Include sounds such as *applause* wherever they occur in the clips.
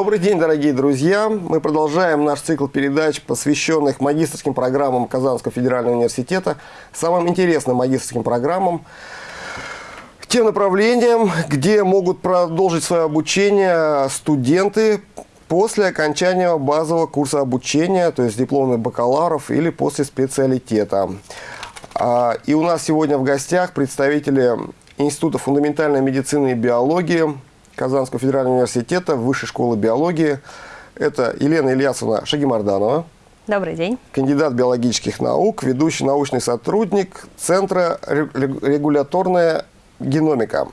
Добрый день, дорогие друзья! Мы продолжаем наш цикл передач, посвященных магистрским программам Казанского федерального университета, самым интересным магистрским программам, тем направлениям, где могут продолжить свое обучение студенты после окончания базового курса обучения, то есть дипломных бакалавров или после специалитета. А, и у нас сегодня в гостях представители Института фундаментальной медицины и биологии Казанского федерального университета, Высшей школы биологии. Это Елена Ильясовна Шагимарданова. Добрый день. Кандидат биологических наук, ведущий научный сотрудник Центра регуляторная геномика.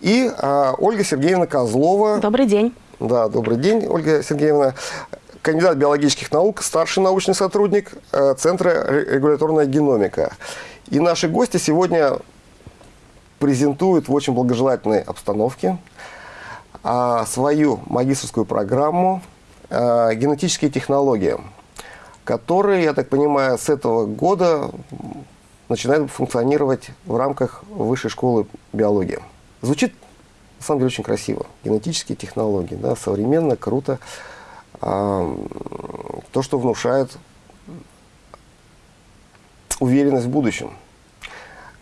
И а, Ольга Сергеевна Козлова. Добрый день. Да, добрый день, Ольга Сергеевна. Кандидат биологических наук, старший научный сотрудник э, Центра регуляторная геномика. И наши гости сегодня презентуют в очень благожелательной обстановке свою магистрскую программу а, «Генетические технологии», которые, я так понимаю, с этого года начинают функционировать в рамках Высшей школы биологии. Звучит, на самом деле, очень красиво. Генетические технологии, да, современно, круто. А, то, что внушает уверенность в будущем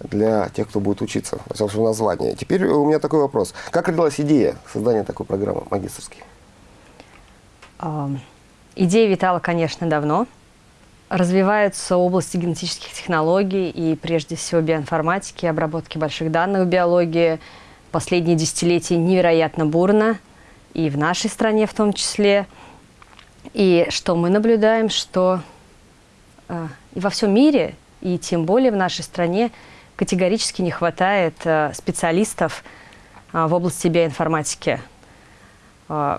для тех, кто будет учиться, всяком случае, название. Теперь у меня такой вопрос. Как родилась идея создания такой программы магистрской? Идея витала, конечно, давно. Развиваются области генетических технологий и, прежде всего, биоинформатики, обработки больших данных в биологии. Последние десятилетия невероятно бурно, и в нашей стране в том числе. И что мы наблюдаем, что э, и во всем мире, и тем более в нашей стране, категорически не хватает э, специалистов э, в области биоинформатики. Э,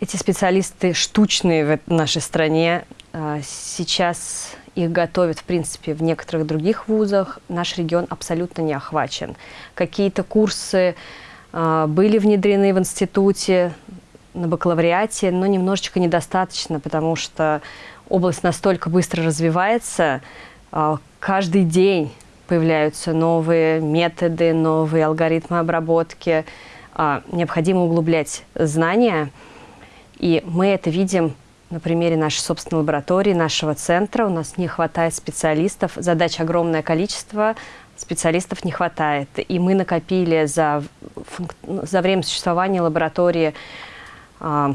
эти специалисты штучные в нашей стране. Сейчас их готовят, в принципе, в некоторых других вузах. Наш регион абсолютно не охвачен. Какие-то курсы были внедрены в институте, на бакалавриате, но немножечко недостаточно, потому что область настолько быстро развивается, каждый день появляются новые методы, новые алгоритмы обработки. А, необходимо углублять знания. И мы это видим на примере нашей собственной лаборатории, нашего центра. У нас не хватает специалистов. Задач огромное количество, специалистов не хватает. И мы накопили за, за время существования лаборатории а, а,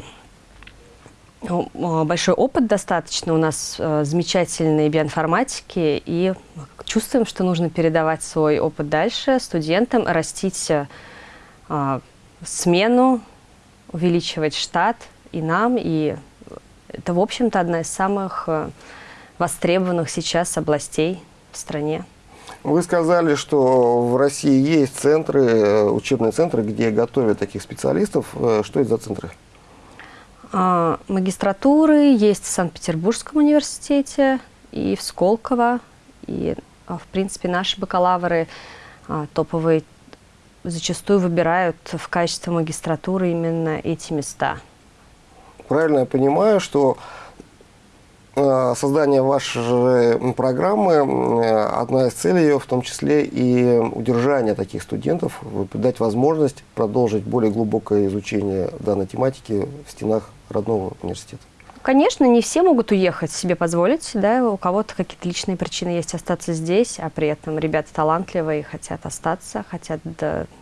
большой опыт достаточно, у нас э, замечательные биоинформатики, и чувствуем, что нужно передавать свой опыт дальше студентам, растить э, смену, увеличивать штат и нам, и это, в общем-то, одна из самых э, востребованных сейчас областей в стране. Вы сказали, что в России есть центры, учебные центры, где готовят таких специалистов. Что это за центры? А, магистратуры есть в Санкт-Петербургском университете и в Сколково. И, а, в принципе, наши бакалавры а, топовые зачастую выбирают в качестве магистратуры именно эти места. Правильно я понимаю, что создание вашей программы, одна из целей ее в том числе и удержание таких студентов, дать возможность продолжить более глубокое изучение данной тематики в стенах родного университета? Конечно, не все могут уехать, себе позволить, да, у кого-то какие-то личные причины есть остаться здесь, а при этом ребята талантливые, хотят остаться, хотят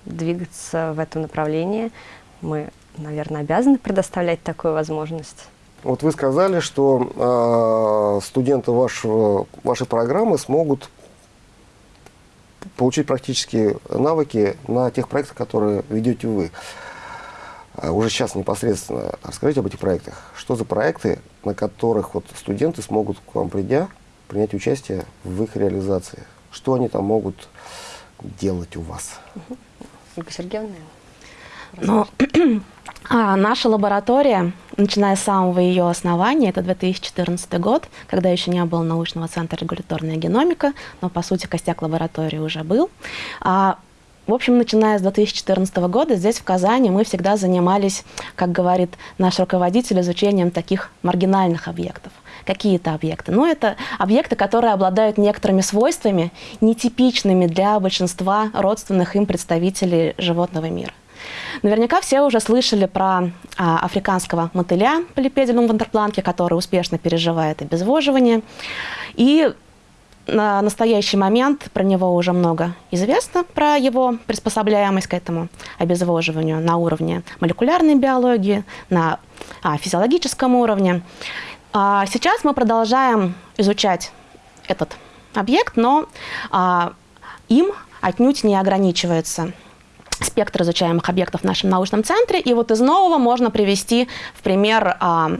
двигаться в этом направлении. Мы, наверное, обязаны предоставлять такую возможность. Вот вы сказали, что э, студенты вашего, вашей программы смогут получить практические навыки на тех проектах, которые ведете вы. Уже сейчас непосредственно расскажите об этих проектах. Что за проекты, на которых вот студенты смогут к вам придя принять участие в их реализации? Что они там могут делать у вас? Ольга Сергеевна? Ну, *clears throat* а, наша лаборатория, начиная с самого ее основания, это 2014 год, когда еще не было научного центра регуляторная геномика, но по сути костяк лаборатории уже был. А, в общем, начиная с 2014 года здесь, в Казани, мы всегда занимались, как говорит наш руководитель, изучением таких маргинальных объектов. Какие это объекты? Ну, это объекты, которые обладают некоторыми свойствами, нетипичными для большинства родственных им представителей животного мира. Наверняка все уже слышали про а, африканского мотыля полипедилум вандерпланки, который успешно переживает обезвоживание. И на настоящий момент про него уже много известно, про его приспособляемость к этому обезвоживанию на уровне молекулярной биологии, на а, физиологическом уровне. А, сейчас мы продолжаем изучать этот объект, но а, им отнюдь не ограничивается спектр изучаемых объектов в нашем научном центре. И вот из нового можно привести в пример а,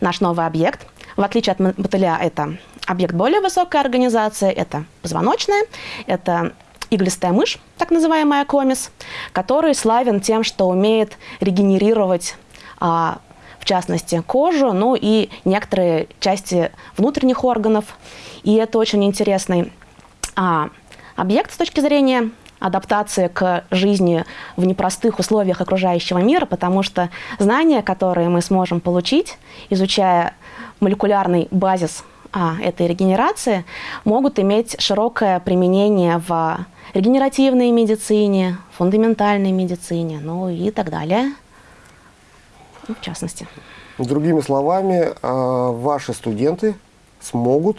наш новый объект. В отличие от мотыля, это объект более высокой организации, это позвоночная, это иглистая мышь, так называемая комис, который славен тем, что умеет регенерировать а, в частности, кожу, ну и некоторые части внутренних органов. И это очень интересный а, объект с точки зрения адаптации к жизни в непростых условиях окружающего мира, потому что знания, которые мы сможем получить, изучая молекулярный базис а, этой регенерации, могут иметь широкое применение в регенеративной медицине, фундаментальной медицине, ну и так далее, ну, в частности. Другими словами, а, ваши студенты смогут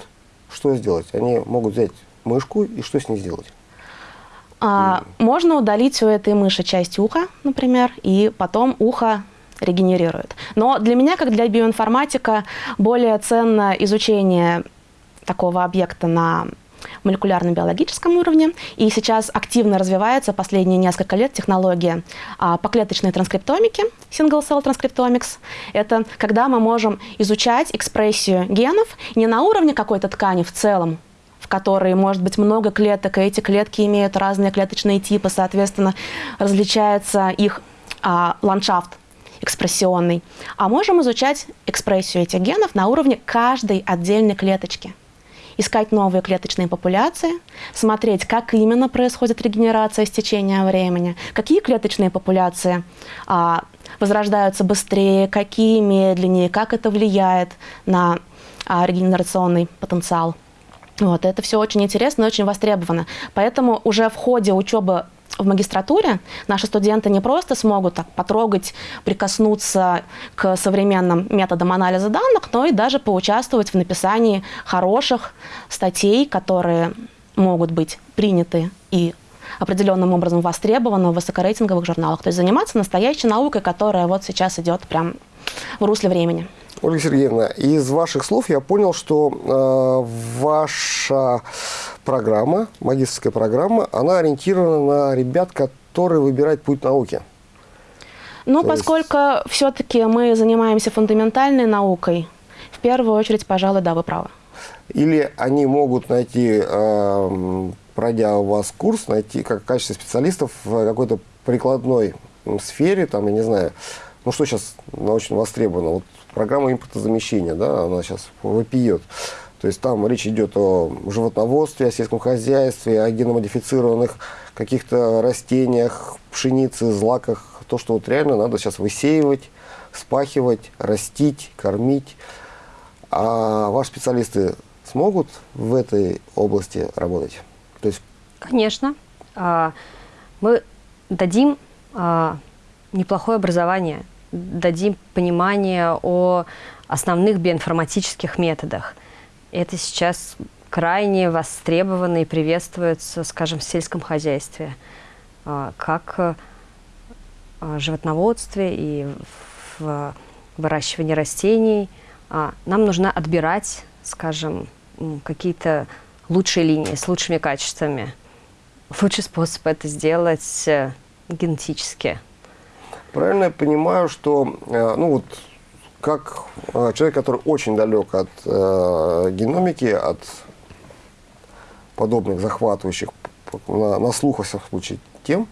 что сделать? Они могут взять мышку и что с ней сделать? А, можно удалить у этой мыши часть уха, например, и потом ухо регенерирует. Но для меня, как для биоинформатика, более ценно изучение такого объекта на молекулярно-биологическом уровне. И сейчас активно развивается последние несколько лет технология а, поклеточной транскриптомики, single cell transcriptomics. Это когда мы можем изучать экспрессию генов не на уровне какой-то ткани в целом, в которой может быть много клеток, и эти клетки имеют разные клеточные типы, соответственно, различается их а, ландшафт экспрессионный. А можем изучать экспрессию этих генов на уровне каждой отдельной клеточки. Искать новые клеточные популяции, смотреть, как именно происходит регенерация с течением времени, какие клеточные популяции а, возрождаются быстрее, какие медленнее, как это влияет на а, регенерационный потенциал. Вот, это все очень интересно и очень востребовано. Поэтому уже в ходе учебы в магистратуре наши студенты не просто смогут так потрогать, прикоснуться к современным методам анализа данных, но и даже поучаствовать в написании хороших статей, которые могут быть приняты и определенным образом востребованы в высокорейтинговых журналах. То есть заниматься настоящей наукой, которая вот сейчас идет прям в русле времени. Ольга Сергеевна, из ваших слов я понял, что э, ваша программа, магистрская программа, она ориентирована на ребят, которые выбирают путь науки. Ну, То поскольку есть... все-таки мы занимаемся фундаментальной наукой, в первую очередь, пожалуй, да, вы правы. Или они могут найти, э, пройдя у вас курс, найти как в качестве специалистов в какой-то прикладной сфере, там, я не знаю, ну что сейчас научно востребовано, вот программа импортозамещения, да, она сейчас вопиет. То есть там речь идет о животноводстве, о сельском хозяйстве, о геномодифицированных каких-то растениях, пшенице, злаках. То, что вот реально надо сейчас высеивать, спахивать, растить, кормить. А ваши специалисты смогут в этой области работать? То есть... Конечно. А, мы дадим а, неплохое образование – дадим понимание о основных биоинформатических методах. Это сейчас крайне востребовано и приветствуется, скажем, в сельском хозяйстве, а, как а, в животноводстве и в выращивании растений. А, нам нужно отбирать, скажем, какие-то лучшие линии с лучшими качествами. Лучший способ это сделать э, генетически. Правильно я понимаю, что, э, ну вот, как э, человек, который очень далек от э, геномики, от подобных захватывающих на, на слух, во всяком случае, тем,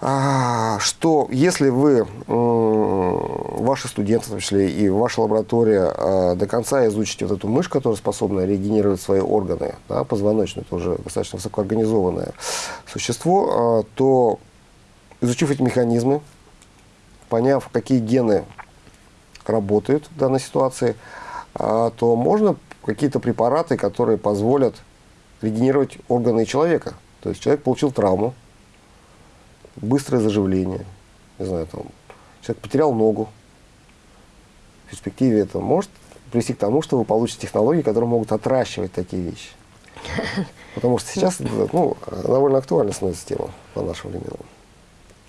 а, что если вы, ваши студенты, в том числе и ваша лаборатория, до конца изучите вот эту мышь, которая способна регенерировать свои органы, да, позвоночные, тоже достаточно высокоорганизованное существо, то изучив эти механизмы, поняв, какие гены работают в данной ситуации, а, то можно какие-то препараты, которые позволят регенерировать органы человека. То есть человек получил травму, быстрое заживление. Не знаю, там, человек потерял ногу. В перспективе это может привести к тому, что вы получите технологии, которые могут отращивать такие вещи. *laughs* Потому что сейчас ну, довольно актуальна становится тема по нашим временам.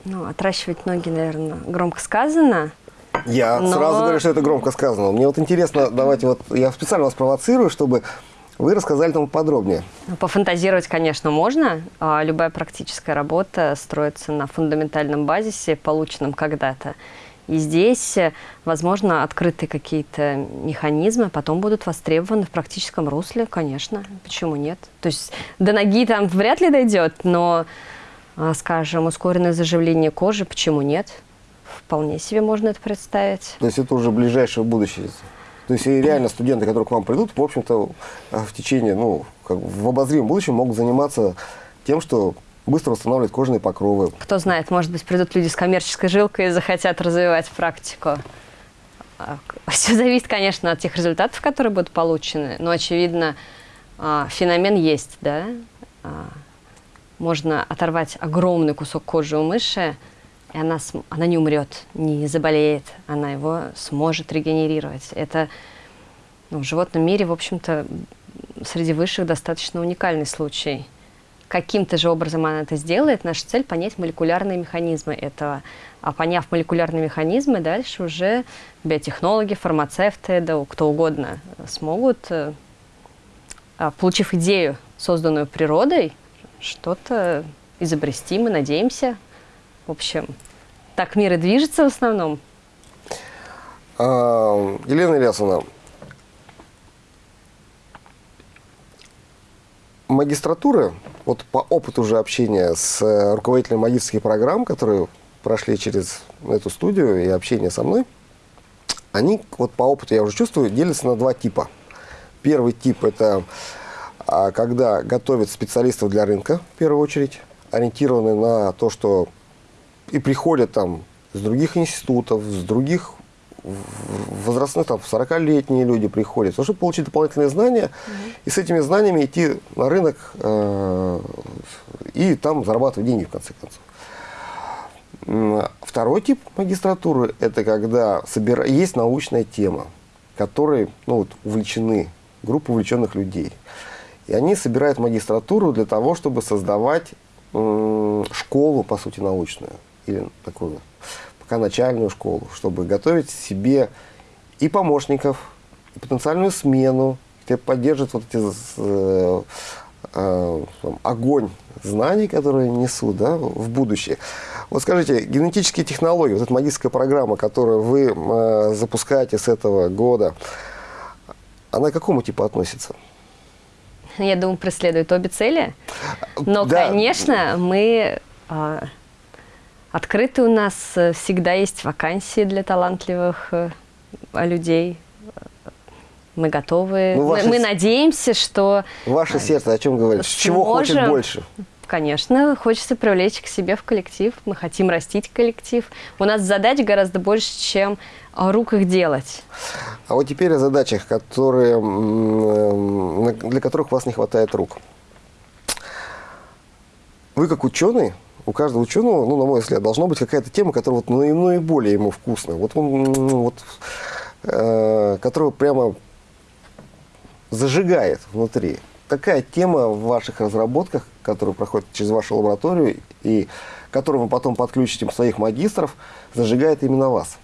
Ну, отращивать ноги, наверное, громко сказано. Я Но- сразу говорю, что это громко сказано. Мне вот интересно, давайте вот, я специально вас провоцирую, чтобы вы рассказали там подробнее. Ну, Пофантазировать, конечно, можно. А Любая практическая работа строится на фундаментальном базисе, полученном когда-то. И здесь, э, возможно, открыты какие-то механизмы, потом будут востребованы в практическом русле, конечно. Почему нет? То есть до ноги там вряд ли дойдет, но, а, скажем, ускоренное заживление кожи, почему нет? Вполне себе можно это представить. То есть это уже ближайшее будущее. То есть и реально студенты, которые к вам придут, в общем-то, э, в течение, ну, как в обозримом будущем могут заниматься тем, что быстро восстанавливают кожные покровы. Кто знает, может быть, придут люди с коммерческой жилкой и захотят развивать практику. *laughs* Все зависит, конечно, от тех результатов, которые будут получены. Но, очевидно, а, феномен есть, да. Можно оторвать огромный кусок кожи у мыши, и она, она не умрет, не заболеет, она его сможет регенерировать. Это ну, в животном мире, в общем-то, среди высших достаточно уникальный случай. Каким-то же образом она это сделает. Наша цель – понять молекулярные механизмы этого. А поняв молекулярные механизмы, дальше уже биотехнологи, фармацевты, да кто угодно смогут, э, а, получив идею, созданную природой, что-то изобрести, мы надеемся. В общем, так мир и движется в основном. А, Елена Ильясовна, магистратура, вот по опыту уже общения с э, руководителями магистрских программ, которые прошли через эту студию и общение со мной, они, вот по опыту я уже чувствую, делятся на два типа. Первый тип – это когда готовят специалистов для рынка, в первую очередь, ориентированы на то, что и приходят там с других институтов, с других возрастных, там, 40-летние люди приходят, чтобы получить дополнительные знания, и с этими знаниями идти на рынок э, и там зарабатывать деньги, в конце концов. Второй тип магистратуры – это когда есть научная тема, которой ну, вот, увлечены, группа увлеченных людей. И они собирают магистратуру для того, чтобы создавать школу, по сути, научную. Или такую пока начальную школу, чтобы готовить себе и помощников, и потенциальную смену, где поддерживают вот эти э, э, там, огонь знаний, которые несут да, в будущее. Вот скажите, генетические технологии, вот эта магистрская программа, которую вы э, запускаете с этого года, она к какому типу относится? *laughs* Я думаю, преследует обе цели. Но, Да. конечно, мы а, открыты у нас, э, всегда есть вакансии для талантливых э, людей. Мы готовы. Ну, мы, ваше мы надеемся, что, Ваше сердце о чем говорит? Чего хочет сможем. больше? конечно, хочется привлечь к себе в коллектив. Мы хотим растить коллектив. У нас задач гораздо больше, чем а, рук их делать. А вот теперь о задачах, которые, на- для которых у вас не хватает рук. Вы как ученый, у каждого ученого, ну, на мой взгляд, должна быть какая-то тема, которая вот наи- наиболее ему вкусна. Вот он, вот, э, которая прямо зажигает внутри. Какая тема в ваших разработках, которые проходят через вашу лабораторию и которую вы потом подключите своих магистров, зажигает именно вас?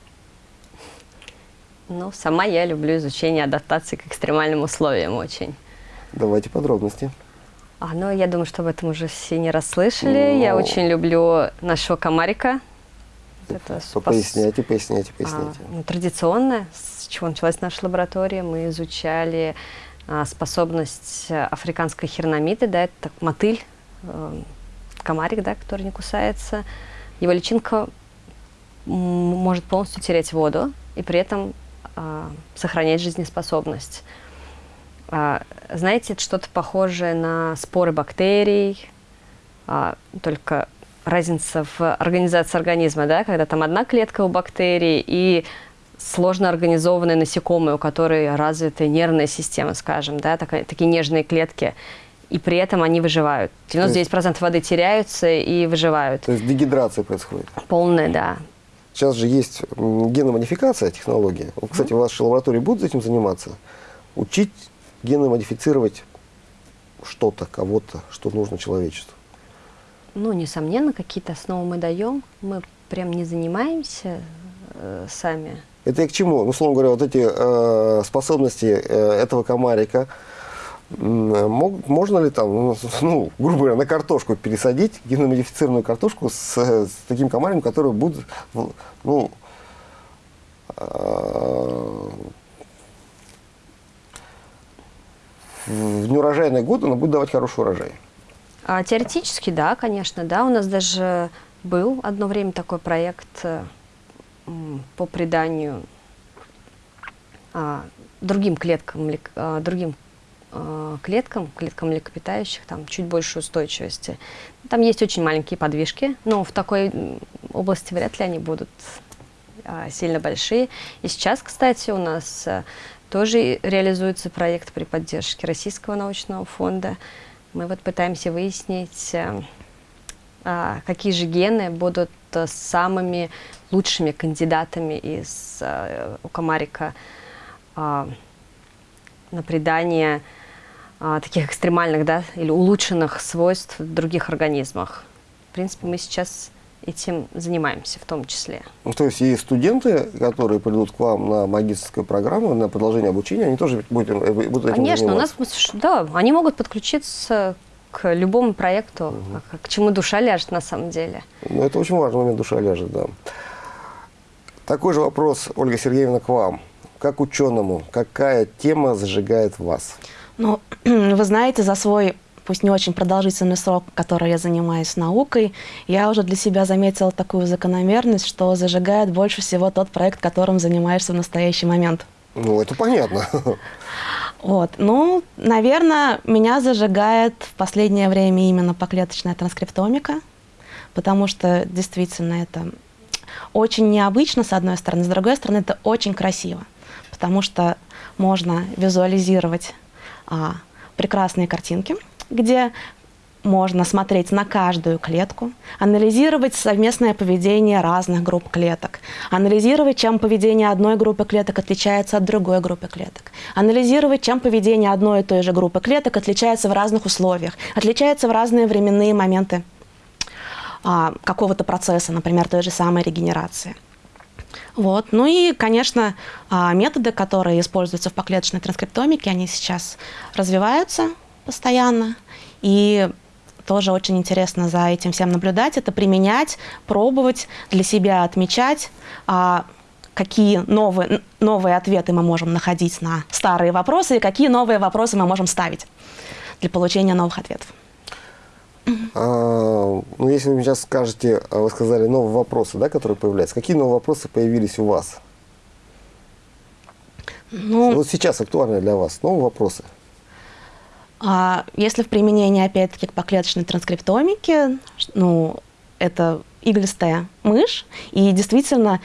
Ну, сама я люблю изучение адаптации к экстремальным условиям очень. Давайте подробности. А, ну, я думаю, что об этом уже все не расслышали. Я Ну. очень люблю нашего комарика. Это спас- Поясняйте, поясняйте, а, поясняйте. ну, традиционно, с чего началась наша лаборатория, мы изучали а, способность э, африканской хернамиды, да, это мотыль, э, комарик, да, который не кусается. Его личинка может полностью терять воду и при этом а, сохранять жизнеспособность. А, знаете, это что-то похожее на споры бактерий, а, только разница в организации организма, да, когда там одна клетка у бактерий и сложно организованные насекомые, у которых развитая нервная система, скажем, да, такая- такие нежные клетки. и при этом они выживают. 99% воды теряются и выживают. То есть дегидрация происходит. Полная, да. Сейчас же есть геномодификация технология. Вот, кстати, в вашей лаборатории будут этим заниматься? Учить геномодифицировать что-то, кого-то, что нужно человечеству? Ну, несомненно, какие-то основы мы даем. Мы прям не занимаемся э, сами. Это и к чему? Ну, условно говоря, вот эти э, способности э, этого комарика, Мог, можно ли там, ну, ну, грубо говоря, на картошку пересадить геномодифицированную картошку с, с таким комарем, который будет, ну, э, в неурожайные годы она будет давать хороший урожай? А, теоретически, да, конечно, да. У нас даже был одно время такой проект э, по приданию а, другим клеткам, а, другим а, клеткам, клеткам млекопитающих, там чуть больше устойчивости. Там есть очень маленькие подвижки, но в такой области вряд ли они будут а, сильно большие. И сейчас, кстати, у нас а, тоже реализуется проект при поддержке Российского научного фонда. Мы вот пытаемся выяснить, а, а, какие же гены будут самыми лучшими кандидатами из у комарика а, на придание таких экстремальных да, или улучшенных свойств в других организмах. В принципе, мы сейчас этим занимаемся в том числе. Ну, то есть и студенты, которые придут к вам на магистрскую программу, на продолжение обучения, они тоже будут, будут этим Конечно, заниматься? у нас, да, они могут подключиться к любому проекту, угу. к, к чему душа ляжет на самом деле. Ну, это очень важный момент, душа ляжет, да. Такой же вопрос, Ольга Сергеевна, к вам. Как ученому, какая тема зажигает вас? Ну, *clears throat* вы знаете, за свой пусть не очень продолжительный срок, который я занимаюсь наукой, я уже для себя заметила такую закономерность, что зажигает больше всего тот проект, которым занимаешься в настоящий момент. Ну, это понятно. Вот. Ну, наверное, меня зажигает в последнее время именно поклеточная транскриптомика, потому что действительно это очень необычно, с одной стороны, с другой стороны, это очень красиво, потому что можно визуализировать прекрасные картинки, где можно смотреть на каждую клетку, анализировать совместное поведение разных групп клеток, анализировать, чем поведение одной группы клеток отличается от другой группы клеток, анализировать, чем поведение одной и той же группы клеток отличается в разных условиях, отличается в разные временные моменты а, какого-то процесса, например, той же самой регенерации. Вот. Ну и, конечно, а, методы, которые используются в поклеточной транскриптомике, они сейчас развиваются постоянно. И тоже очень интересно за этим всем наблюдать, это применять, пробовать, для себя отмечать, а, какие новые, новые ответы мы можем находить на старые вопросы и какие новые вопросы мы можем ставить для получения новых ответов. А, ну, если вы сейчас скажете, а вы сказали новые вопросы, да, которые появляются. Какие новые вопросы появились у вас? Ну, вот сейчас актуальны для вас новые вопросы. А если в применении, опять-таки, к поклеточной транскриптомике, ну, это иглистая мышь, и действительно,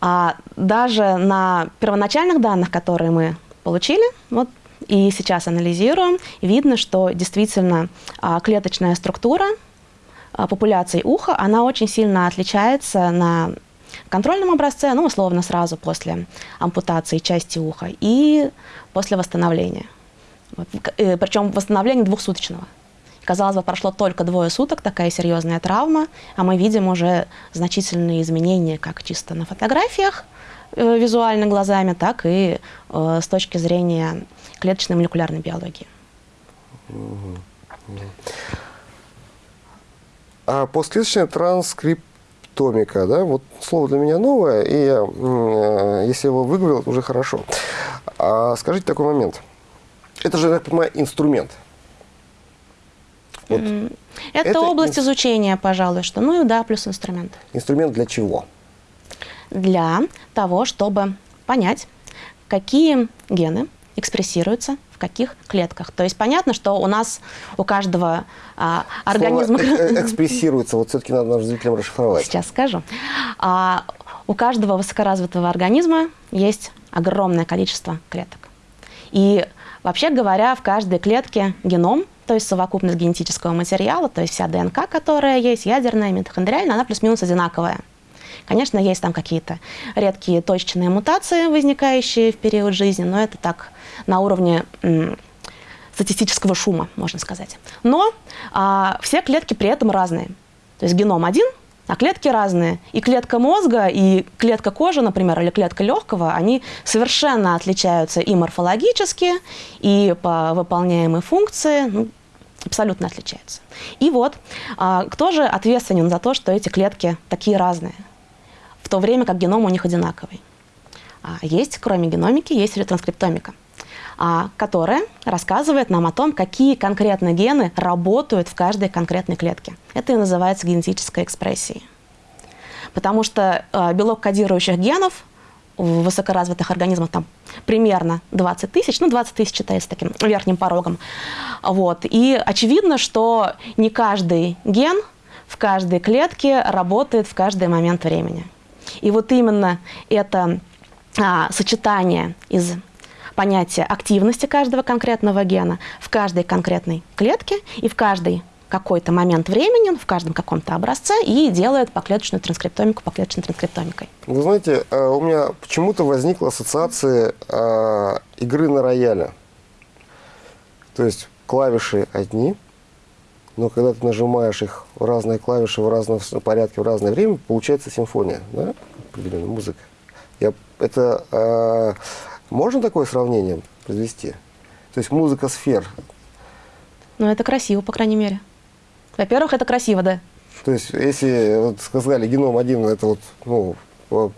а, даже на первоначальных данных, которые мы получили, вот и сейчас анализируем, видно, что действительно а, клеточная структура а, популяции уха, она очень сильно отличается на контрольном образце, ну, условно, сразу после ампутации части уха и после восстановления. Э, Причем восстановление двухсуточного. Казалось бы, прошло только двое суток, такая серьезная травма, а мы видим уже значительные изменения как чисто на фотографиях, э, визуально глазами, так и э, с точки зрения клеточной молекулярной биологии. А постклеточная транскриптомика, да, вот слово для меня новое, и я, э, если его выговорил, уже хорошо. А скажите такой момент. Это же, я понимаю, инструмент. Вот. Это, это область ин... изучения, пожалуй, что. Ну и да, плюс инструмент. Инструмент для чего? Для того, чтобы понять, какие гены экспрессируется в каких клетках. То есть понятно, что у нас у каждого а, организма... Э, э экспрессируется, вот все-таки надо нашим зрителям расшифровать. Сейчас скажу. А, у каждого высокоразвитого организма есть огромное количество клеток. И вообще говоря, в каждой клетке геном то есть совокупность генетического материала, то есть вся ДНК, которая есть, ядерная, митохондриальная, она плюс-минус одинаковая. Конечно, есть там какие-то редкие точечные мутации, возникающие в период жизни, но это так на уровне статистического шума, можно сказать. Но а, все клетки при этом разные. То есть геном один, а клетки разные. И клетка мозга, и клетка кожи, например, или клетка легкого, они совершенно отличаются и морфологически, и по выполняемой функции, ну, абсолютно отличаются. И вот, а, кто же ответственен за то, что эти клетки такие разные, в то время как геном у них одинаковый? А, есть, кроме геномики, есть ретранскриптомика которая рассказывает нам о том, какие конкретно гены работают в каждой конкретной клетке. Это и называется генетической экспрессией. Потому что а, белок кодирующих генов в высокоразвитых организмах там примерно 20 тысяч, ну 20 тысяч считается таким верхним порогом. Вот. И очевидно, что не каждый ген в каждой клетке работает в каждый момент времени. И вот именно это а, сочетание из понятие активности каждого конкретного гена в каждой конкретной клетке и в каждый какой-то момент времени, в каждом каком-то образце и делает поклеточную транскриптомику поклеточной транскриптомикой. Вы знаете, э, у меня почему-то возникла ассоциация э, игры на рояле. То есть клавиши одни, но когда ты нажимаешь их в разные клавиши в разном порядке в разное время, получается симфония, да, определенная музыка. Я, это э, можно такое сравнение произвести? То есть музыка сфер. Ну, это красиво, по крайней мере. Во-первых, это красиво, да. То есть, если вот сказали геном один, это вот, ну, по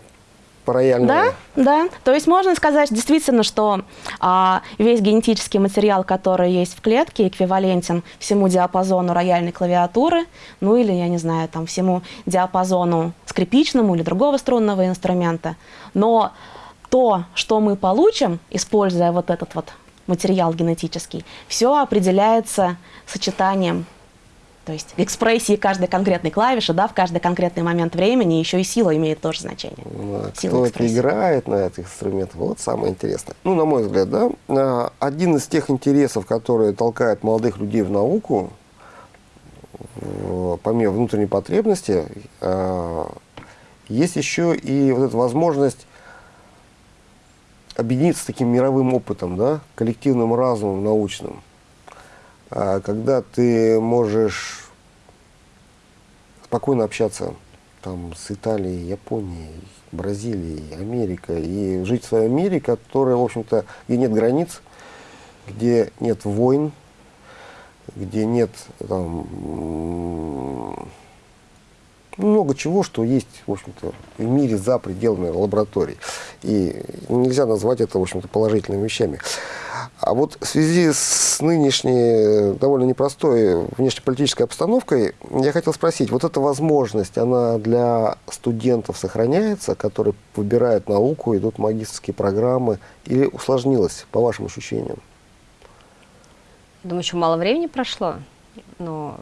Да, да. То есть можно сказать действительно, что а, весь генетический материал, который есть в клетке, эквивалентен всему диапазону рояльной клавиатуры, ну или, я не знаю, там, всему диапазону скрипичному или другого струнного инструмента. Но то, что мы получим, используя вот этот вот материал генетический, все определяется сочетанием, то есть экспрессии каждой конкретной клавиши, да, в каждый конкретный момент времени, еще и сила имеет тоже значение. Ну, а кто это играет на этих инструментах, вот самое интересное. Ну, на мой взгляд, да, а, один из тех интересов, которые толкают молодых людей в науку, помимо внутренней потребности, а, есть еще и вот эта возможность объединиться с таким мировым опытом, да, коллективным разумом научным, а когда ты можешь спокойно общаться там, с Италией, Японией, Бразилией, Америкой, и жить в своем мире, который, в общем-то, где нет границ, где нет войн, где нет там, много чего, что есть, в общем-то, в мире за пределами лабораторий. И нельзя назвать это, в общем-то, положительными вещами. А вот в связи с нынешней довольно непростой внешнеполитической обстановкой, я хотел спросить, вот эта возможность, она для студентов сохраняется, которые выбирают науку, идут в магистрские программы, или усложнилась, по вашим ощущениям? Думаю, еще мало времени прошло, но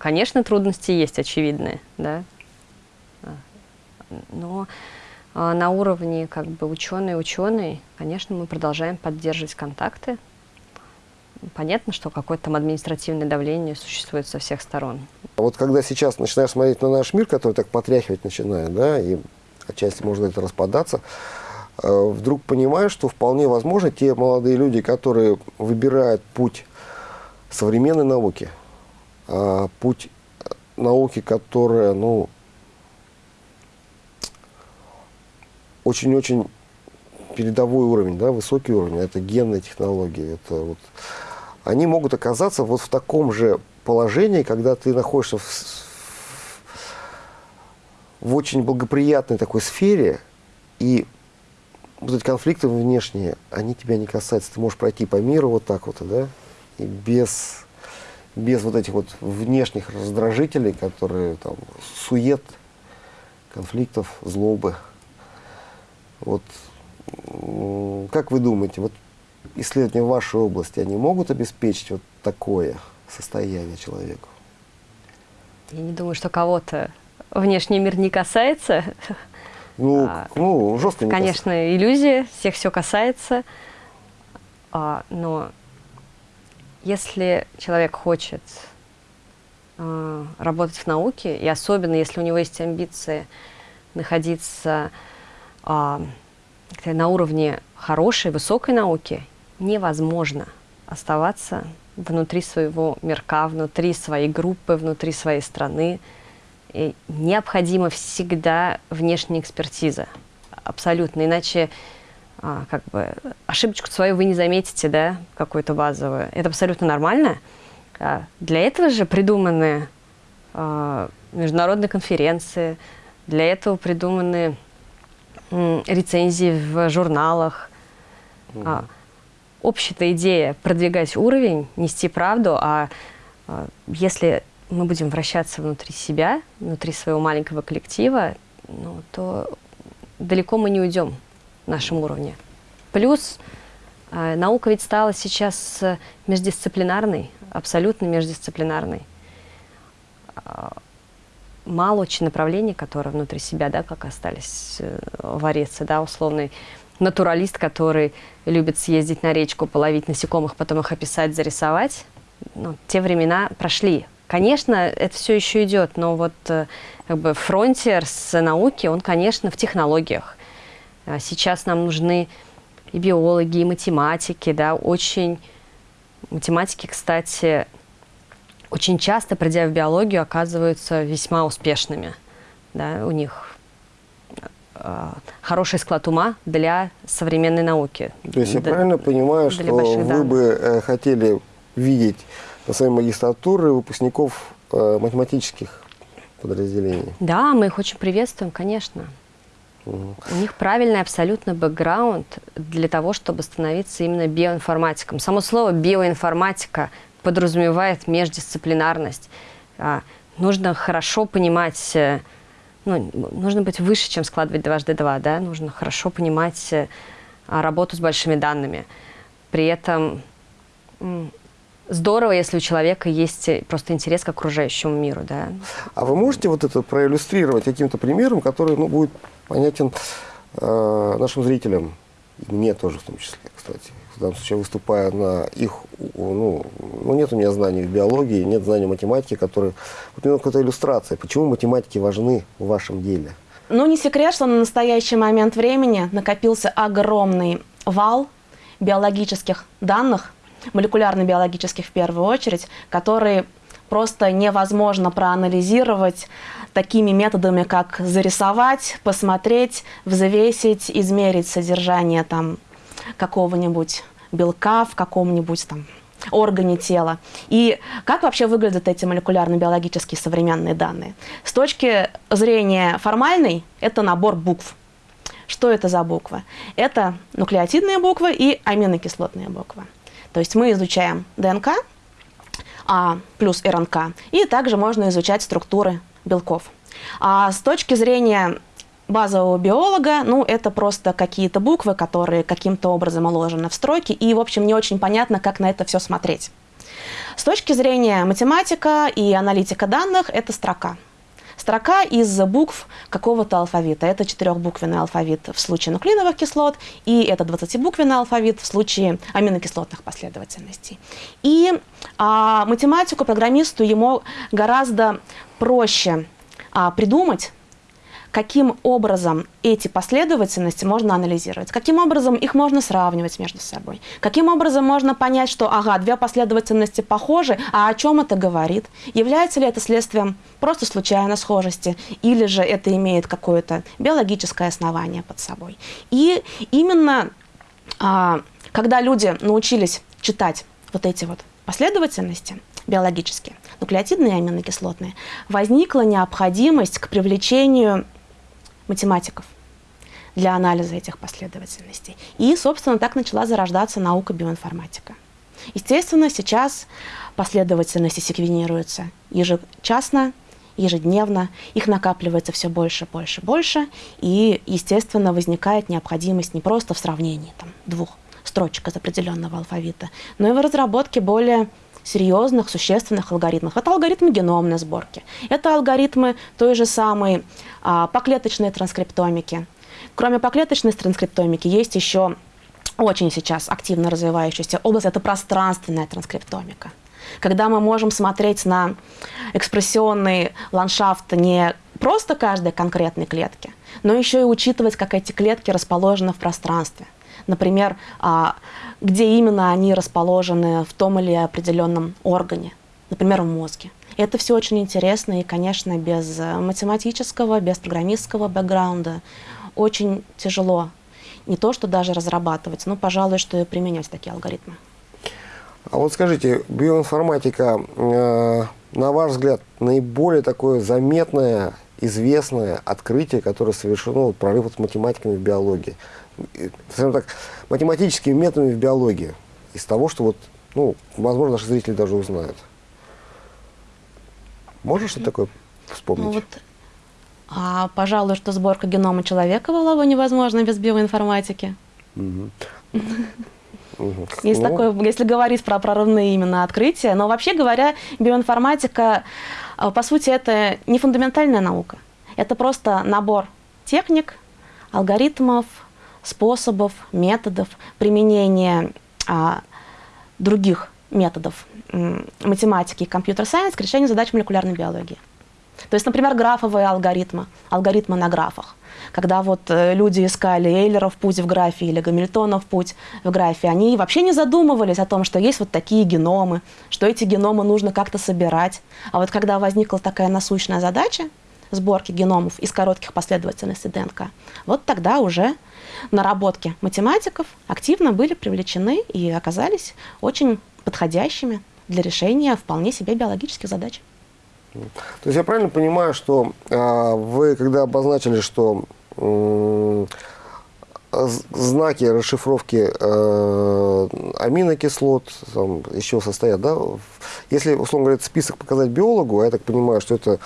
Конечно, трудности есть очевидные, да, но а, на уровне как бы ученый-ученый, конечно, мы продолжаем поддерживать контакты. Понятно, что какое-то там административное давление существует со всех сторон. А вот когда сейчас начинаешь смотреть на наш мир, который так потряхивать начинает, да, и отчасти может это распадаться, э, вдруг понимаешь, что вполне возможно те молодые люди, которые выбирают путь современной науки – а, путь науки, которая, ну, очень-очень передовой уровень, да, высокий уровень, это генные технологии, это вот, они могут оказаться вот в таком же положении, когда ты находишься в, в очень благоприятной такой сфере, и вот эти конфликты внешние, они тебя не касаются. Ты можешь пройти по миру вот так вот, да, и без без вот этих вот внешних раздражителей, которые там сует, конфликтов, злобы. Вот как вы думаете, вот исследования в вашей области, они могут обеспечить вот такое состояние человеку? Я не думаю, что кого-то внешний мир не касается. Ну, а, ну жестко не Конечно, касается. иллюзия, всех все касается, а, но Если человек хочет э, работать в науке, и особенно если у него есть амбиции находиться э, на уровне хорошей, высокой науки, невозможно оставаться внутри своего мирка, внутри своей группы, внутри своей страны. И необходима всегда внешняя экспертиза. Абсолютно. Иначе а, как бы ошибочку свою вы не заметите, да, какую-то базовую. Это абсолютно нормально. А, для этого же придуманы а, международные конференции, для этого придуманы м, рецензии в журналах. Mm -hmm. Общая идея продвигать уровень, нести правду, а, а если мы будем вращаться внутри себя, внутри своего маленького коллектива, ну, то далеко мы не уйдем нашем уровне. Плюс э, наука ведь стала сейчас э, междисциплинарной, абсолютно междисциплинарной. Э, мало очень направлений, которые внутри себя, да, как остались вариться, да, условный натуралист, который любит съездить на речку, половить насекомых, потом их описать, зарисовать. Ну, те времена прошли. Конечно, это все еще идет, но вот как бы фронтир с науки, он, конечно, в технологиях. А сейчас нам нужны и биологи, и математики, да, очень... Математики, кстати, очень часто, придя в биологию, оказываются весьма успешными. Да, у них э, хороший склад ума для современной науки. То есть я правильно понимаю, что вы данных. бы э, хотели видеть на своей магистратуре выпускников э, математических подразделений? Да, мы их очень приветствуем, конечно. У них правильный абсолютно бэкграунд для того, чтобы становиться именно биоинформатиком. Само слово биоинформатика подразумевает междисциплинарность. А, нужно хорошо понимать, э, ну, нужно быть выше, чем складывать дважды два, да? нужно хорошо понимать э, работу с большими данными. При этом здорово, если у человека есть э, просто интерес к окружающему миру. Да? А вы можете вот это проиллюстрировать каким-то примером, который ну, будет понятен э, нашим зрителям, и мне тоже в том числе, кстати. В данном случае, выступая на их, ну, ну нет у меня знаний в биологии, нет знаний математики, которые... Вот мне какая-то иллюстрация, почему математики важны в вашем деле? Ну, не секрет, что на настоящий момент времени накопился огромный вал биологических данных, молекулярно-биологических в первую очередь, которые просто невозможно проанализировать такими методами, как зарисовать, посмотреть, взвесить, измерить содержание там какого-нибудь белка в каком-нибудь там органе тела. И как вообще выглядят эти молекулярно-биологические современные данные? С точки зрения формальной, это набор букв. Что это за буквы? Это нуклеотидные буквы и аминокислотные буквы. То есть мы изучаем ДНК, а плюс РНК, и также можно изучать структуры белков. А с точки зрения базового биолога, ну, это просто какие-то буквы, которые каким-то образом уложены в строки, и, в общем, не очень понятно, как на это все смотреть. С точки зрения математика и аналитика данных, это строка строка из букв какого-то алфавита. Это четырехбуквенный алфавит в случае нуклеиновых кислот, и это 20-буквенный алфавит в случае аминокислотных последовательностей. И а, математику, программисту ему гораздо проще а, придумать каким образом эти последовательности можно анализировать, каким образом их можно сравнивать между собой, каким образом можно понять, что, ага, две последовательности похожи, а о чем это говорит, является ли это следствием просто случайной схожести, или же это имеет какое-то биологическое основание под собой. И именно а, когда люди научились читать вот эти вот последовательности биологические, нуклеотидные и аминокислотные, возникла необходимость к привлечению математиков для анализа этих последовательностей. И, собственно, так начала зарождаться наука биоинформатика. Естественно, сейчас последовательности секвенируются ежечасно, ежедневно, их накапливается все больше, больше, больше, и, естественно, возникает необходимость не просто в сравнении там, двух строчек из определенного алфавита, но и в разработке более серьезных, существенных алгоритмов. Это алгоритмы геномной сборки, это алгоритмы той же самой а, поклеточной транскриптомики. Кроме поклеточной транскриптомики есть еще очень сейчас активно развивающаяся область – это пространственная транскриптомика. Когда мы можем смотреть на экспрессионный ландшафт не просто каждой конкретной клетки, но еще и учитывать, как эти клетки расположены в пространстве. Например, а, где именно они расположены в том или определенном органе, например, в мозге. Это все очень интересно, и, конечно, без математического, без программистского бэкграунда очень тяжело не то, что даже разрабатывать, но, пожалуй, что и применять такие алгоритмы. А вот скажите, биоинформатика, э, на ваш взгляд, наиболее такое заметное, известное открытие, которое совершено, прорыв с математиками в биологии? Скажем так, математическими методами в биологии. Из того, что вот, ну, возможно, наши зрители даже узнают. Можно что-то такое вспомнить? Ну, вот а, пожалуй, что сборка генома человека была бы невозможна без биоинформатики. Есть ну. такое, если говорить про прорывные именно открытия. Но вообще говоря, биоинформатика, а, по сути, это не фундаментальная наука. Это просто набор техник, алгоритмов, способов, методов применения а, других методов математики и компьютер-сайенс к решению задач молекулярной биологии. То есть, например, графовые алгоритмы, алгоритмы на графах. Когда вот э, люди искали Эйлеров путь в графе или Гамильтонов путь в графе, они вообще не задумывались о том, что есть вот такие геномы, что эти геномы нужно как-то собирать. А вот когда возникла такая насущная задача сборки геномов из коротких последовательностей ДНК, вот тогда уже наработки математиков активно были привлечены и оказались очень подходящими для решения вполне себе биологических задач. То есть я правильно понимаю, что э, вы, когда обозначили, что э, знаки расшифровки э, аминокислот там, еще состоят, да? Если, условно говоря, список показать биологу, а я так понимаю, что это,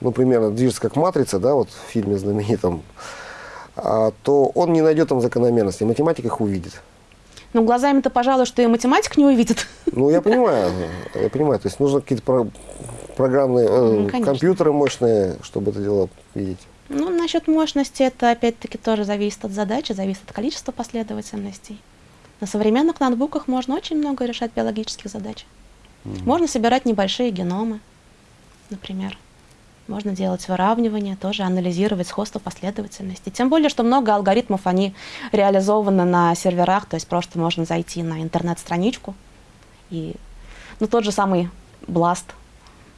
ну, примерно движется как матрица, да, вот в фильме знаменитом, а, то он не найдет там закономерности, математик их увидит. Ну, глазами-то, пожалуй, что и математик не увидит. *laughs* Ну, я понимаю, я понимаю. То есть нужно какие-то программные, э, ну, компьютеры мощные, чтобы это дело видеть? Ну, насчет мощности это опять-таки тоже зависит от задачи, зависит от количества последовательностей. На современных ноутбуках можно очень много решать биологических задач. Mm. Можно собирать небольшие геномы, например. Можно делать выравнивание, тоже анализировать сходство последовательности. Тем более, что много алгоритмов, они реализованы на серверах, то есть просто можно зайти на интернет-страничку и ну, тот же самый Blast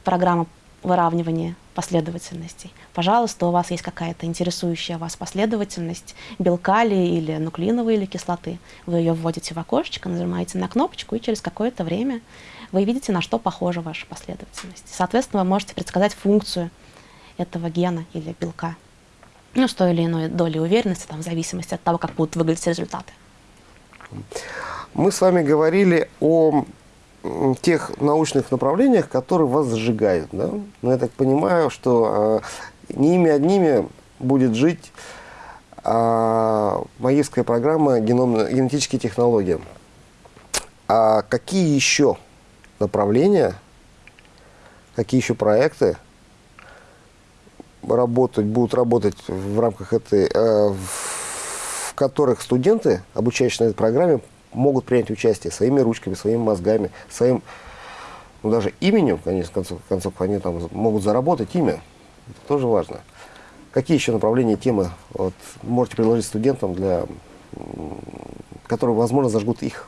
программа выравнивания последовательностей. Пожалуйста, у вас есть какая-то интересующая вас последовательность белка ли или нуклеиновой или кислоты. Вы ее вводите в окошечко, нажимаете на кнопочку, и через какое-то время вы видите, на что похожа ваша последовательность. Соответственно, вы можете предсказать функцию этого гена или белка. Ну, с той или иной долей уверенности, там, в зависимости от того, как будут выглядеть результаты. Мы с вами говорили о тех научных направлениях, которые вас зажигают. Да? Но я так понимаю, что э, не ими одними будет жить э, магистрская программа геном, генетические технологии. А какие еще направления, какие еще проекты работать, будут работать в рамках этой, э, в которых студенты, обучающиеся на этой программе, могут принять участие своими ручками, своими мозгами, своим, ну, даже именем, конечно, в концов, в концов они там могут заработать имя. Это тоже важно. Какие еще направления, темы вот, можете предложить студентам, для, которые, возможно, зажгут их?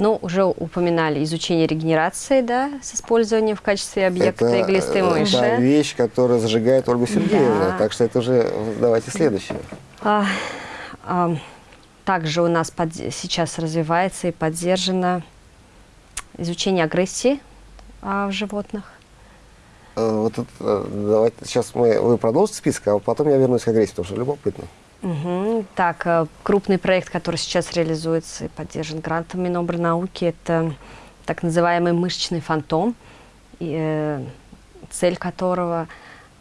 Ну, уже упоминали изучение регенерации, да, с использованием в качестве объекта это, иглистой мыши. Это вещь, которая зажигает Ольгу Сергеевну. Да. Так что это уже давайте следующее. А, а, также у нас под, сейчас развивается и поддержано изучение агрессии а, в животных. Э, вот это, э, давайте сейчас мы, вы продолжите список, а потом я вернусь к агрессии, потому что любопытно. Угу. Так, э, крупный проект, который сейчас реализуется и поддержан грантом Минобрнауки, это так называемый мышечный фантом, и, э, цель которого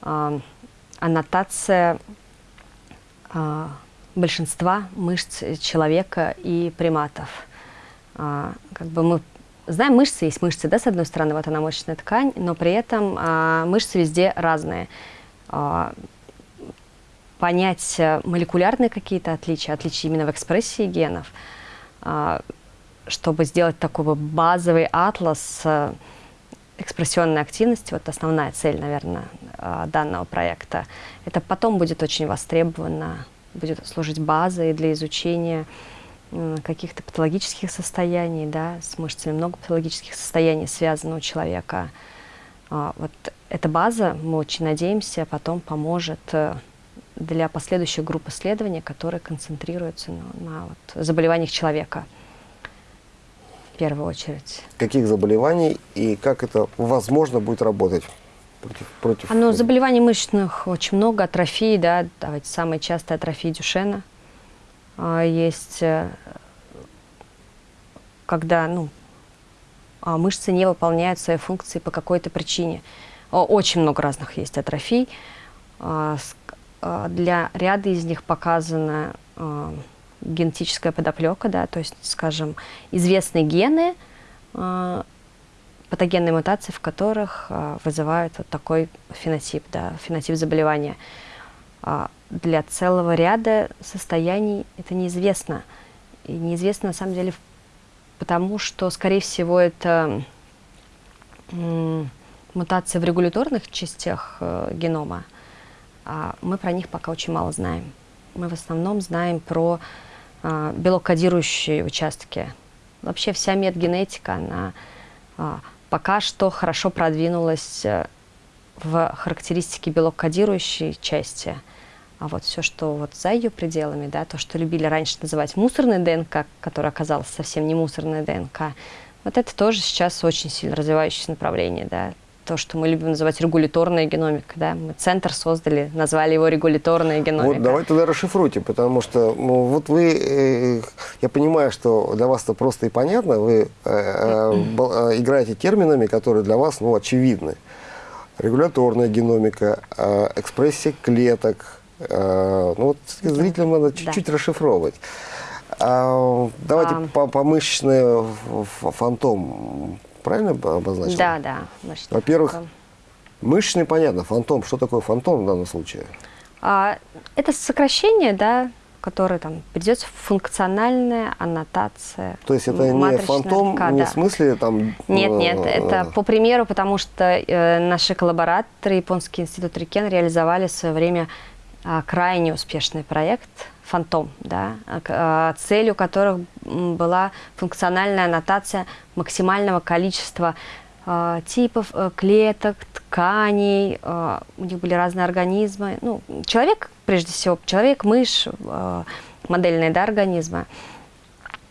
э, аннотация э, большинства мышц человека и приматов. А, как бы мы знаем, мышцы есть мышцы, да, с одной стороны, вот она мышечная ткань, но при этом а, мышцы везде разные. Понять э, молекулярные какие-то отличия, отличия именно в экспрессии генов, а, чтобы сделать такой базовый атлас э, экспрессионной активности, вот основная цель, наверное, а, данного проекта, это потом будет очень востребовано, будет служить базой для изучения каких-то патологических состояний, да, с мышцами, много патологических состояний связано у человека. А, вот эта база, мы очень надеемся, потом поможет э, для последующих групп исследований, которые концентрируются на, на вот, заболеваниях человека в первую очередь. Каких заболеваний и как это возможно будет работать? Против, против... А, ну, заболеваний мышечных очень много, атрофии, да, давайте, самая частая атрофия Дюшена. А, есть, э, когда, ну, а, мышцы не выполняют свои функции по какой-то причине. Очень много разных есть атрофий. А, для ряда из них показана генетическая подоплека, да, то есть, скажем, известные гены, патогенные мутации, в которых вызывают вот такой фенотип, да, фенотип заболевания. Для целого ряда состояний это неизвестно. И неизвестно на самом деле потому, что, скорее всего, это мутации в регуляторных частях э, генома, а мы про них пока очень мало знаем. Мы в основном знаем про э, белокодирующие участки. Вообще вся медгенетика, она э, пока что хорошо продвинулась э, в характеристике белокодирующей части. А вот все, что вот за ее пределами, да, то, что любили раньше называть мусорной ДНК, которая оказалась совсем не мусорной ДНК, вот это тоже сейчас очень сильно развивающееся направление, да то, что мы любим называть регуляторная геномика. Да? Мы центр создали, назвали его регуляторная геномика. Вот давайте тогда расшифруйте, потому что ну, вот вы, э, я понимаю, что для вас это просто и понятно, вы э, э, играете терминами, которые для вас ну, очевидны. Регуляторная геномика, э, экспрессия клеток. Э, ну вот зрителям надо чуть-чуть да. расшифровывать. А, давайте а... по, по мышечной фантом правильно обозначил? Да, да. Во-первых, мышечный, понятно, фантом. Что такое фантом в данном случае? А, это сокращение, да, которое там придется функциональная аннотация. То есть это не фантом, РК, не да. в смысле там... Нет, нет, э, это по примеру, потому что э, наши коллабораторы, Японский институт Рикен, реализовали в свое время э, крайне успешный проект фантом, да, а, целью которых была функциональная аннотация максимального количества а, типов э, клеток, тканей, а, у них были разные организмы. Ну, человек, прежде всего, человек, мышь, модельные да, организмы.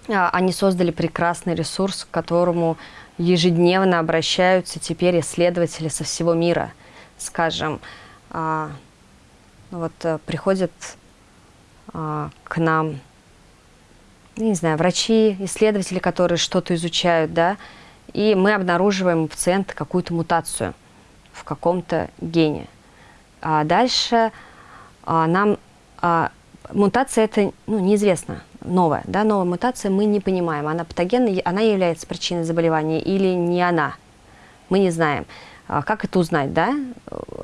Они создали прекрасный ресурс, к которому ежедневно обращаются теперь исследователи со всего мира. Скажем, вот э, приходят а, к нам, не знаю, врачи, исследователи, которые что-то изучают, да, и мы обнаруживаем у пациента какую-то мутацию в каком-то гене. А дальше а, нам а, мутация это ну, неизвестно, новая, да, новая мутация мы не понимаем, она патогенная, она является причиной заболевания или не она, мы не знаем. А как это узнать, да?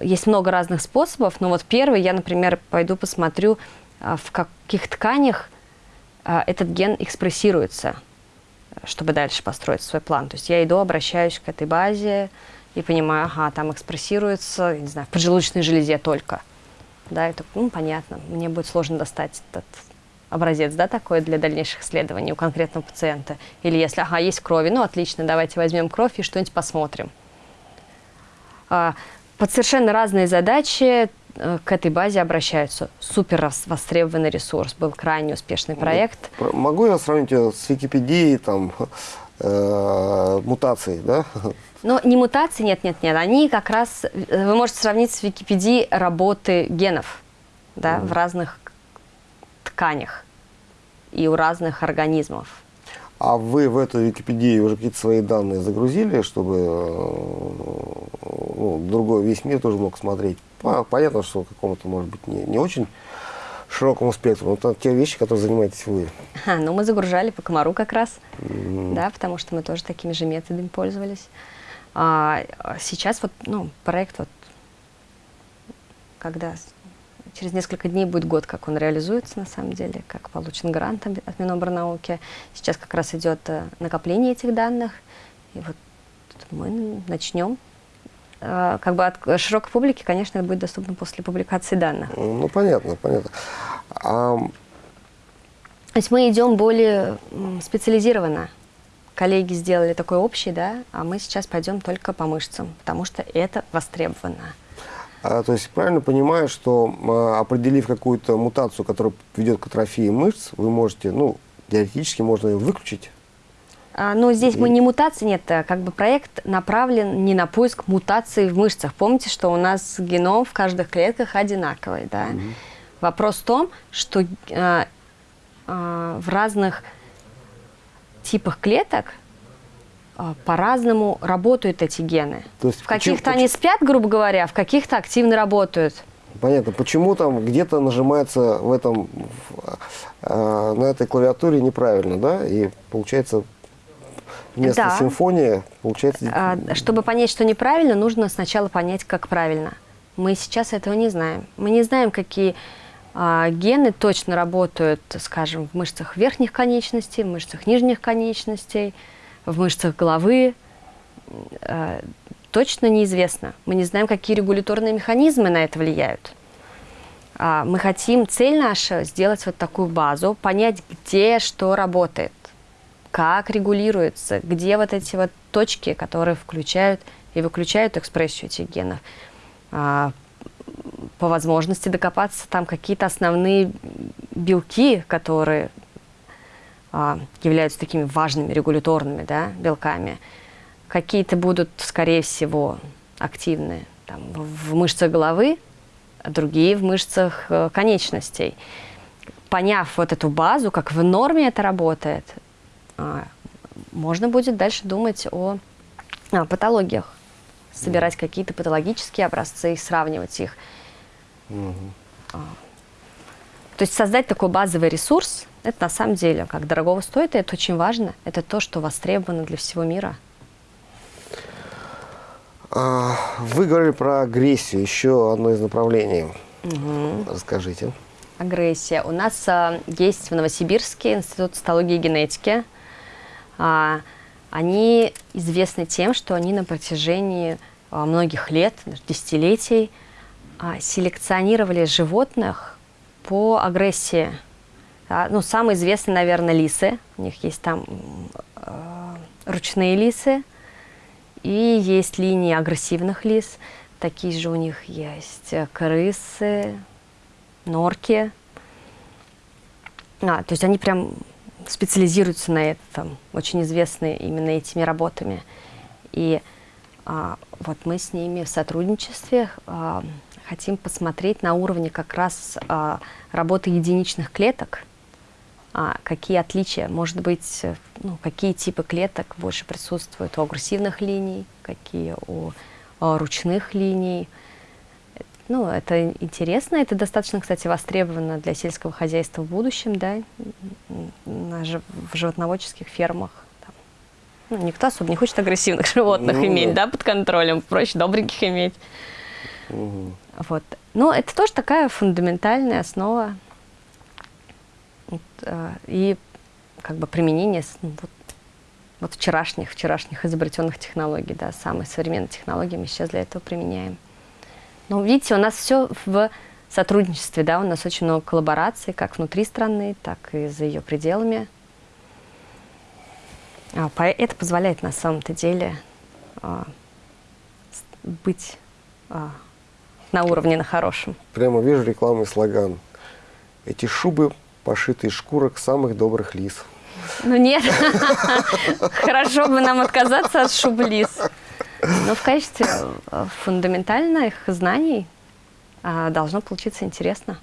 Есть много разных способов, но вот первый, я, например, пойду посмотрю а, в каких тканях а, этот ген экспрессируется, чтобы дальше построить свой план. То есть я иду, обращаюсь к этой базе и понимаю, ага, там экспрессируется, не знаю, в поджелудочной железе только. Да, это, ну, понятно, мне будет сложно достать этот образец, да, такой для дальнейших исследований у конкретного пациента. Или если, ага, есть крови, ну, отлично, давайте возьмем кровь и что-нибудь посмотрим. А, под совершенно разные задачи Э, к этой базе обращаются. Супер востребованный ресурс, был крайне успешный проект. Могу я сравнить с Википедией, там, э, мутацией, да? Но не мутации, нет, нет, нет. Они как раз, э, вы можете сравнить с Википедией работы генов, да, mm. в разных тканях и у разных организмов. А вы в эту Википедию уже какие-то свои данные загрузили, чтобы ну, другой весь мир тоже мог смотреть? Понятно, что какому-то, может быть, не, не очень широкому спектру, но это те вещи, которые занимаетесь вы. А, ну, мы загружали по комару как раз, mm. да, потому что мы тоже такими же методами пользовались. А, сейчас вот, ну, проект вот, когда Через несколько дней будет год, как он реализуется на самом деле, как получен грант от Минобрнауки. Сейчас как раз идет э, накопление этих данных. И вот мы начнем. Э, как бы от широкой публики, конечно, это будет доступно после публикации данных. Ну, понятно, понятно. А... То есть мы идем более специализированно. Коллеги сделали такой общий, да, а мы сейчас пойдем только по мышцам, потому что это востребовано. А, то есть правильно понимаю, что а, определив какую-то мутацию, которая ведет к атрофии мышц, вы можете, ну, теоретически можно ее выключить? Ну, здесь и... мы не мутации, нет, а как бы проект направлен не на поиск мутаций в мышцах. Помните, что у нас геном в каждых клетках одинаковый, да? Угу. Вопрос в том, что а, а, в разных типах клеток по-разному работают эти гены. То есть в каких-то они спят, грубо говоря, в каких-то активно работают. Понятно. Почему там где-то нажимается в этом, э, на этой клавиатуре неправильно, да? И получается вместо да. симфонии получается... А, чтобы понять, что неправильно, нужно сначала понять, как правильно. Мы сейчас этого не знаем. Мы не знаем, какие а, гены точно работают, скажем, в мышцах верхних конечностей, в мышцах нижних конечностей, в мышцах головы. А, точно неизвестно. Мы не знаем, какие регуляторные механизмы на это влияют. А, мы хотим, цель наша, сделать вот такую базу, понять, где что работает, как регулируется, где вот эти вот точки, которые включают и выключают экспрессию этих генов по возможности докопаться там какие-то основные белки, которые а, являются такими важными регуляторными да, белками. Какие-то будут, скорее всего, активны там, в мышцах головы, а другие в мышцах э, конечностей. Поняв вот эту базу, как в норме это работает, а, можно будет дальше думать о, о патологиях, собирать какие-то патологические образцы и сравнивать их. Угу. То есть создать такой базовый ресурс, это на самом деле как дорогого стоит, и это очень важно. Это то, что востребовано для всего мира. А, вы говорили про агрессию, еще одно из направлений. Угу. Расскажите. Агрессия. У нас а, есть в Новосибирске Институт цитологии и генетики. А, они известны тем, что они на протяжении а, многих лет, десятилетий, а, селекционировали животных по агрессии. Да, ну, самые известные, наверное, лисы. У них есть там э, ручные лисы. И есть линии агрессивных лис. Такие же у них есть э, крысы, норки. А, то есть они прям специализируются на этом, очень известны именно этими работами. И а, вот мы с ними в сотрудничестве а, хотим посмотреть на уровне как раз а, работы единичных клеток, а, какие отличия, может быть, ну, какие типы клеток больше присутствуют у агрессивных линий, какие у, у ручных линий. Ну, это интересно, это достаточно, кстати, востребовано для сельского хозяйства в будущем, да, на, в животноводческих фермах. Там. Ну, никто особо не хочет агрессивных *laughs* животных ну, иметь, да. да, под контролем, проще добреньких иметь. Угу. Вот. Но это тоже такая фундаментальная основа э, и как бы применение ну, вот, вот вчерашних, вчерашних изобретенных технологий, да, самые современные технологии мы сейчас для этого применяем. Но видите, у нас все в сотрудничестве, да, у нас очень много коллабораций, как внутри страны, так и за ее пределами. А, это позволяет на самом-то деле а, быть а, на уровне, на хорошем. Прямо вижу рекламный слоган. Эти шубы пошиты из шкурок самых добрых лис. Ну нет, хорошо бы нам отказаться от шуб лис. Но в качестве э, фундаментальных знаний а, должно получиться интересно.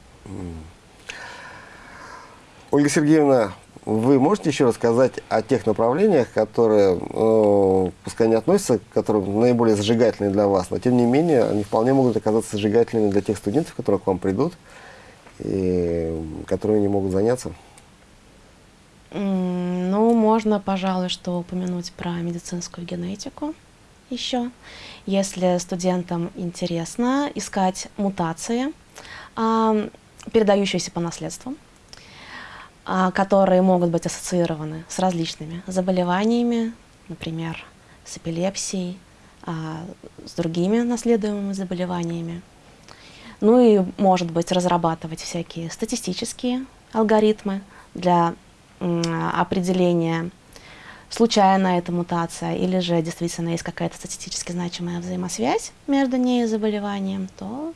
Ольга Сергеевна, вы можете еще рассказать о тех направлениях, которые, э, пускай не относятся, которые наиболее зажигательные для вас, но тем не менее они вполне могут оказаться зажигательными для тех студентов, которые к вам придут, и которые не могут заняться? Ну, можно, пожалуй, что упомянуть про медицинскую генетику еще. Если студентам интересно искать мутации а, передающиеся по наследству, а, которые могут быть ассоциированы с различными заболеваниями, например, с эпилепсией, а, с другими наследуемыми заболеваниями. Ну и, может быть, разрабатывать всякие статистические алгоритмы для определения, случайно эта мутация или же действительно есть какая-то статистически значимая взаимосвязь между ней и заболеванием, то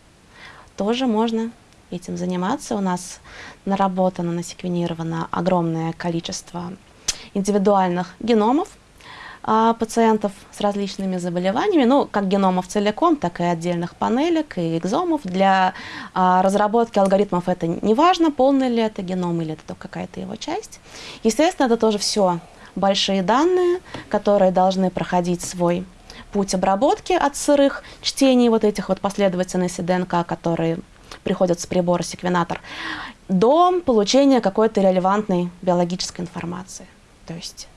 тоже можно этим заниматься. У нас наработано, насеквенировано огромное количество индивидуальных геномов, пациентов с различными заболеваниями, ну, как геномов целиком, так и отдельных панелек и экзомов. Для а, разработки алгоритмов это не важно, полный ли это геном или это какая-то его часть. Естественно, это тоже все большие данные, которые должны проходить свой путь обработки от сырых чтений вот этих вот последовательностей ДНК, которые приходят с прибора секвенатор, до получения какой-то релевантной биологической информации. То есть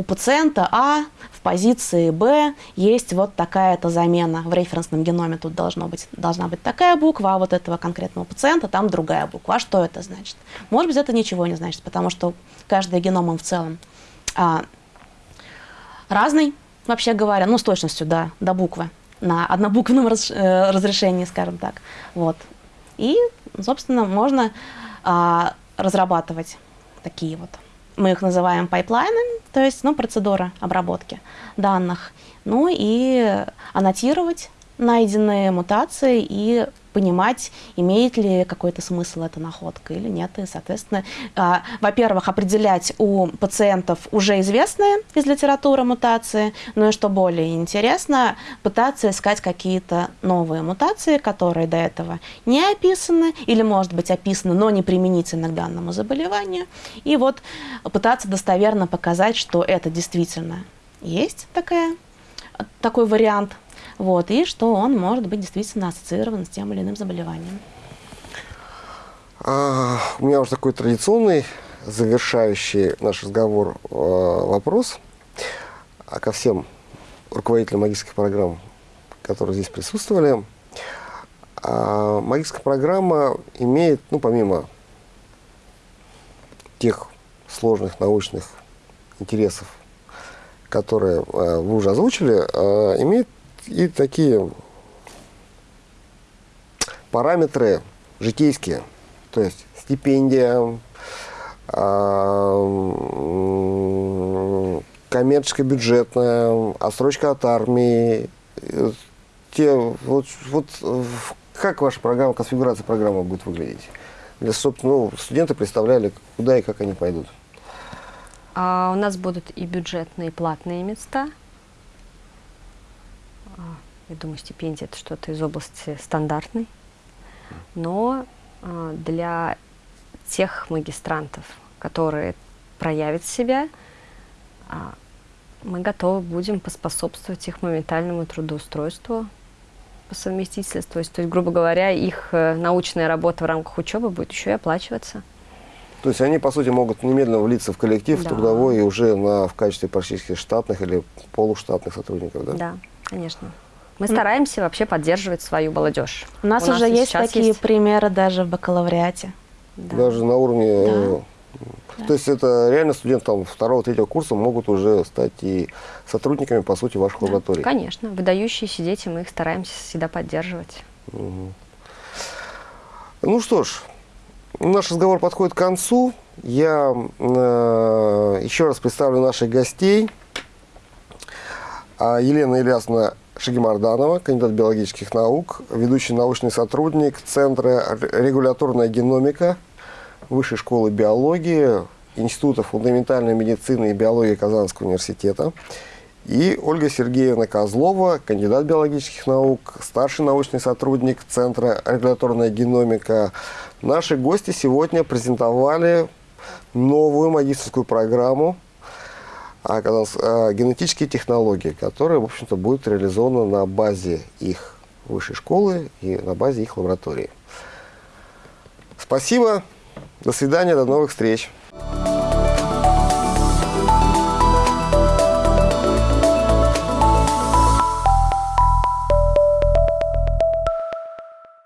у пациента А в позиции Б есть вот такая-то замена. В референсном геноме тут должно быть, должна быть такая буква, а вот этого конкретного пациента там другая буква. А что это значит? Может быть, это ничего не значит, потому что каждый геном в целом а, разный, вообще говоря, ну, с точностью, да, до буквы, на однобуквенном раз, э, разрешении, скажем так. Вот. И, собственно, можно а, разрабатывать такие вот мы их называем пайплайны, то есть ну, процедура обработки данных, ну и аннотировать найденные мутации и понимать, имеет ли какой-то смысл эта находка или нет. И, соответственно, э, во-первых, определять у пациентов уже известные из литературы мутации, ну и что более интересно, пытаться искать какие-то новые мутации, которые до этого не описаны или, может быть, описаны, но не применительны к данному заболеванию. И вот пытаться достоверно показать, что это действительно есть такая, такой вариант вот, и что он может быть действительно ассоциирован с тем или иным заболеванием. А, у меня уже такой традиционный, завершающий наш разговор э, вопрос а ко всем руководителям магических программ, которые здесь присутствовали. А, магическая программа имеет, ну, помимо тех сложных научных интересов, которые э, вы уже озвучили, э, имеет и такие параметры житейские, то есть стипендия, а, коммерческая бюджетная, отсрочка от армии, те, вот, вот как ваша программа, конфигурация программы будет выглядеть? Для, собственно, ну, студенты представляли, куда и как они пойдут. А у нас будут и бюджетные, и платные места – я думаю, стипендия это что-то из области стандартной. Но э, для тех магистрантов, которые проявят себя, э, мы готовы будем поспособствовать их моментальному трудоустройству по совместительству. То есть, то есть грубо говоря, их э, научная работа в рамках учебы будет еще и оплачиваться. То есть они, по сути, могут немедленно влиться в коллектив да. трудовой и уже на, в качестве практически штатных или полуштатных сотрудников, да? Да, конечно. Мы стараемся вообще поддерживать свою молодежь. У нас У уже нас есть такие есть... примеры даже в бакалавриате. Да. Даже на уровне... Да. Э, то есть это реально студенты там, второго, третьего курса могут уже стать и сотрудниками, по сути, ваших да. лабораторий. Конечно. Выдающиеся дети, мы их стараемся всегда поддерживать. Угу. Ну что ж, наш разговор подходит к концу. Я э, еще раз представлю наших гостей. А Елена Ильясовна Шагимарданова, кандидат биологических наук, ведущий научный сотрудник Центра регуляторная геномика Высшей школы биологии, Института фундаментальной медицины и биологии Казанского университета. И Ольга Сергеевна Козлова, кандидат биологических наук, старший научный сотрудник Центра регуляторная геномика. Наши гости сегодня презентовали новую магистрскую программу а генетические технологии, которые, в общем-то, будут реализованы на базе их высшей школы и на базе их лаборатории. Спасибо, до свидания, до новых встреч.